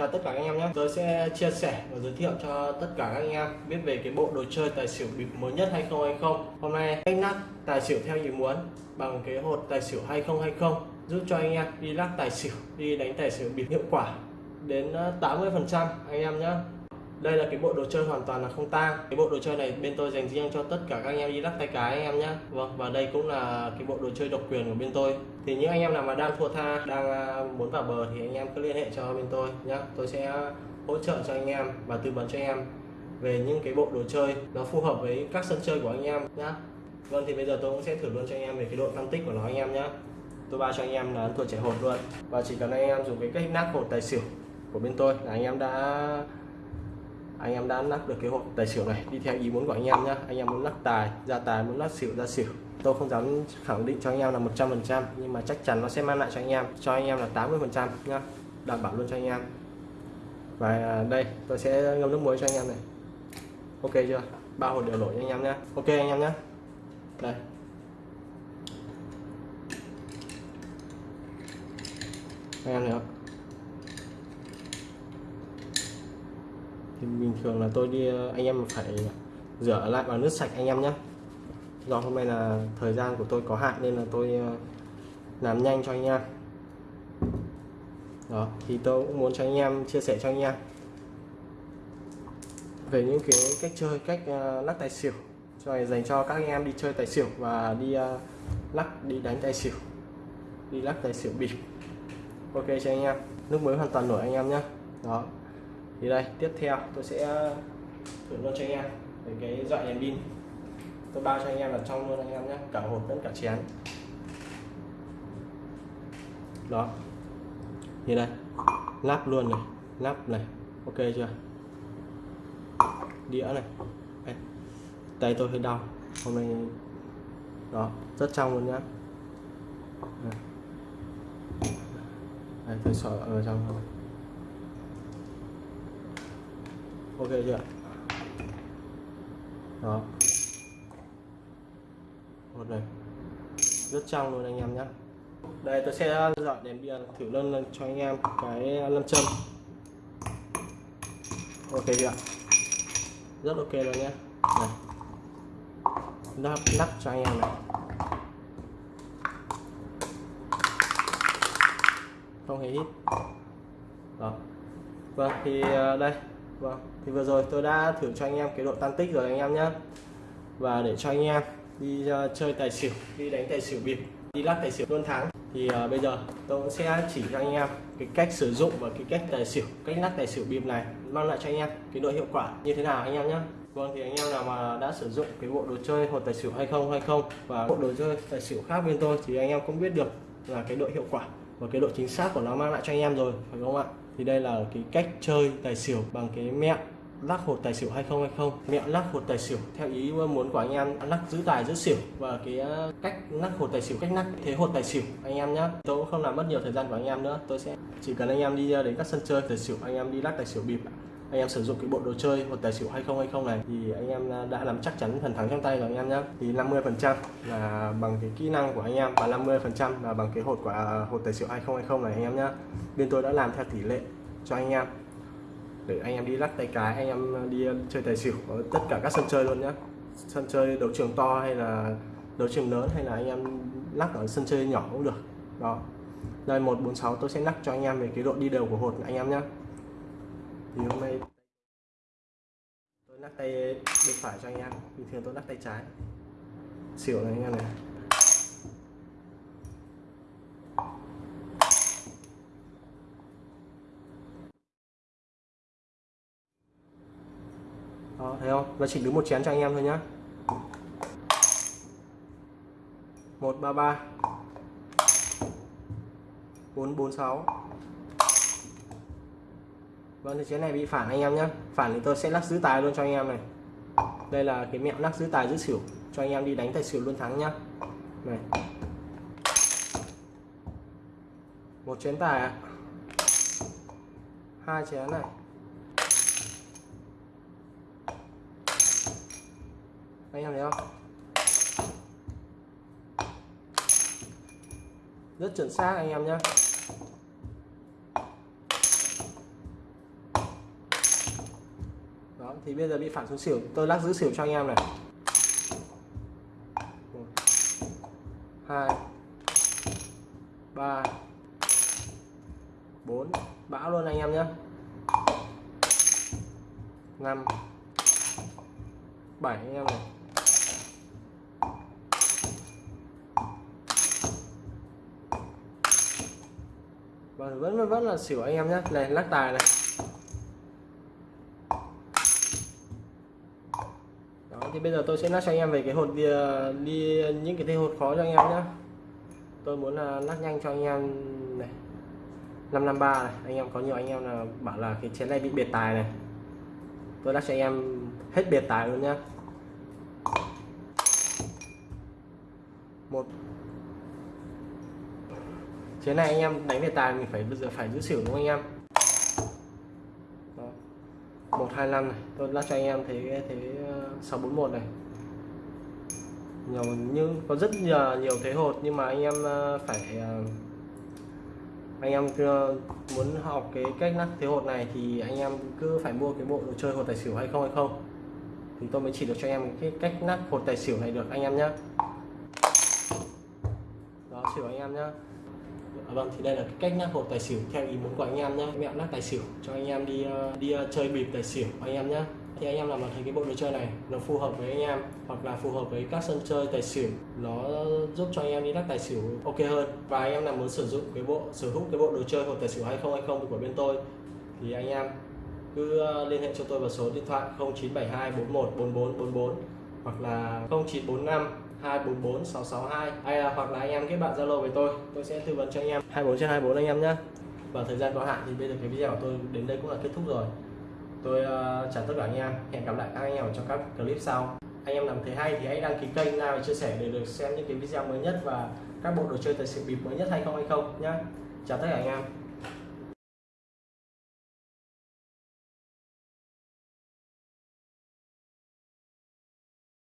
chào tất cả các anh em nhé. Tôi sẽ chia sẻ và giới thiệu cho tất cả các anh em biết về cái bộ đồ chơi tài xỉu bịp mới nhất hay không hay không. Hôm nay anh lắc tài xỉu theo ý muốn bằng cái hột tài xỉu hay không hay không giúp cho anh em đi lắc tài xỉu, đi đánh tài xỉu bịp hiệu quả đến ờ, 80 phần trăm anh em nhé đây là cái bộ đồ chơi hoàn toàn là không tang cái bộ đồ chơi này bên tôi dành riêng cho tất cả các anh em đi lắc tay cái anh em nhé vâng và đây cũng là cái bộ đồ chơi độc quyền của bên tôi thì những anh em nào mà đang thua tha đang muốn vào bờ thì anh em cứ liên hệ cho bên tôi nhé tôi sẽ hỗ trợ cho anh em và tư vấn cho anh em về những cái bộ đồ chơi nó phù hợp với các sân chơi của anh em nhé vâng thì bây giờ tôi cũng sẽ thử luôn cho anh em về cái độ phân tích của nó anh em nhé tôi bao cho anh em là thua trẻ hột luôn và chỉ cần anh em dùng cái cách nắp hột tài xỉu của bên tôi là anh em đã anh em đã lắc được cái hộp tài xỉu này. Đi theo ý muốn của anh em nhé anh em muốn lắc tài, ra tài, muốn lắc xỉu, ra xỉu. Tôi không dám khẳng định cho anh em là 100% nhưng mà chắc chắn nó sẽ mang lại cho anh em. Cho anh em là 80% nhá. Đảm bảo luôn cho anh em. Và đây, tôi sẽ ngâm nước muối cho anh em này. Ok chưa? Ba hột đều nổi cho anh em nhé ok anh em nhé đây. Anh em thấy không? Thì bình thường là tôi đi ờ, anh em phải ờ, rửa lại bằng nước sạch anh em nhé do hôm nay là thời gian của tôi có hạn nên là tôi ờ, làm nhanh cho anh em. Đó, thì tôi cũng muốn cho anh em chia sẻ cho anh em. Về những cái cách chơi, cách lắc tài xỉu, cho này dành cho các anh em đi chơi tài xỉu và đi lắc, đi đánh tài xỉu, đi lắc tài xỉu bịp. Ok cho anh em? Nước mới hoàn toàn nổi anh em nhé đó thì đây, tiếp theo tôi sẽ thử luôn cho anh em về cái dọn đèn pin. Tôi bao cho anh em là trong luôn anh em nhé, cả hộp lẫn cả chén. Đó. Như đây, lắp luôn này, lắp này. Ok chưa? Đĩa này. Đây. tay tôi hơi đau, hôm nay đó, rất trong luôn nhá. Đây. Tôi sợ ở trong thôi. Ok chưa? Đó. Một này rất trong luôn anh em nhé đây tôi sẽ dọn đèn bia thử lên, lên cho anh em cái lâm châm. Ok chưa rất ok rồi nhé này lắp lắp cho anh em này. Không hề hít. Đó. Vâng thì ờ, đây vâng thì vừa rồi tôi đã thử cho anh em cái độ tan tích rồi anh em nhé và để cho anh em đi uh, chơi tài xỉu đi đánh tài xỉu bịp đi lắc tài xỉu luôn thắng thì uh, bây giờ tôi cũng sẽ chỉ cho anh em cái cách sử dụng và cái cách tài xỉu cách lắc tài xỉu bịp này mang lại cho anh em cái độ hiệu quả như thế nào anh em nhé Vâng thì anh em nào mà đã sử dụng cái bộ đồ chơi hột tài xỉu hay không hay không và bộ đồ chơi tài xỉu khác bên tôi thì anh em cũng biết được là cái độ hiệu quả và cái độ chính xác của nó mang lại cho anh em rồi phải không ạ? Thì đây là cái cách chơi tài xỉu bằng cái mẹo lắc hột tài xỉu hay không hay không. Mẹo lắc hột tài xỉu, theo ý muốn của anh em, lắc giữ tài giữ xỉu và cái ờ, cách lắc hột tài xỉu cách lắc, thế hột tài xỉu, anh em nhé tôi cũng không làm mất nhiều thời gian của anh em nữa, tôi sẽ chỉ cần anh em đi ờ, đến các sân chơi tài xỉu, anh em đi lắc tài xỉu bịp anh em sử dụng cái bộ đồ chơi, một tài xỉu hay không hay không này, thì anh em đã làm chắc chắn phần thắng trong tay rồi anh em nhé thì 50 phần trăm là bằng cái kỹ năng của anh em và 50 phần trăm là bằng cái hột của à, hột tài xỉu hay không hay không này anh em nhé bên tôi đã làm theo tỷ lệ cho anh em. Để anh em đi lắc tay cái, anh em đi à, chơi tài xỉu ở tất cả các sân chơi luôn nhé sân chơi đấu trường to hay là đấu trường lớn hay là anh em lắc ở sân chơi nhỏ cũng được. Đó. Đây 146 tôi sẽ lắc cho anh em về cái độ đi đều của hột anh em nhé thì hôm nay tôi lắc tay bên phải cho anh em. Bình thường tôi lắc tay trái. Xỉu này anh em này. Đó, thấy không? Và chỉ đứng một chén cho anh em thôi nhá. 133 446 vâng thì chén này bị phản anh em nhé phản thì tôi sẽ lắc giữ tài luôn cho anh em này. Đây là cái mẹo lắc giữ tài giữ xỉu, cho anh em đi đánh tài xỉu luôn thắng nhá. Này. Một chén tài ạ. Hai chén này. Anh em thấy không? Rất chuẩn xác anh em nhé thì bây giờ bị phản xuống xỉu. Tôi lắc giữ xỉu cho anh em này. Một, hai, ba, bốn. Bão luôn anh em nhé. Năm, bảy anh em này. Vâng vẫn vẫn là xỉu anh em nhé. Này, lắc tài này. Thì bây giờ tôi sẽ lắc cho anh em về cái hột đi, đi những cái thế hột khó cho anh em nhé tôi muốn là lắc nhanh cho anh em này. 553 này anh em có nhiều anh em là bảo là cái chén này bị biệt tài này. Tôi lắc cho anh em hết biệt tài luôn nhá. Một. Chén này anh em đánh biệt tài mình phải bây giờ phải giữ xỉu đúng không anh em? 125 này. Tôi lắc cho anh em thế ờ, thế 641 này. Nhiều như có rất nhiều nhiều thế hột, nhưng mà anh em ờ, phải ờ, anh em muốn học cái cách lắc thế hột này thì anh em cứ phải mua cái bộ đồ chơi hột tài xỉu hay không hay không. Thì tôi mới chỉ được cho anh em cái cách lắc hột tài xỉu này được anh em nhé đó, xỉu anh em nhé À vâng thì đây là cái cách lắc hộp tài xỉu theo ý muốn của anh em nhé mẹo lắc tài xỉu, cho anh em đi ờ, đi ờ, chơi bịp tài xỉu anh em nhé thì anh em làm mà thấy cái bộ đồ chơi này nó phù hợp với anh em hoặc là phù hợp với các sân chơi tài xỉu, nó giúp cho anh em đi lắc tài xỉu ok hơn. Và anh em nào muốn sử dụng cái bộ, sở hữu cái bộ đồ chơi hộp tài xỉu hay không hay không của bên tôi. Thì anh em cứ ờ, liên hệ cho tôi vào số điện thoại 0972 41 44 44 hoặc là 0945 244 662 hay là hoặc là anh em kết bạn Zalo với tôi tôi sẽ tư vấn cho anh em. 24 trên 24 anh em nhé và thời gian có hạn thì bây giờ cái video của tôi đến đây cũng là kết thúc rồi. Tôi uh, chào tất cả anh em. Hẹn gặp lại các anh em trong các clip sau. Anh em làm thấy hay thì hãy đăng ký kênh like và chia sẻ để được xem những cái video mới nhất và các bộ đồ chơi tài xỉu bịp mới nhất hay không hay không nhé chào tất cả anh em.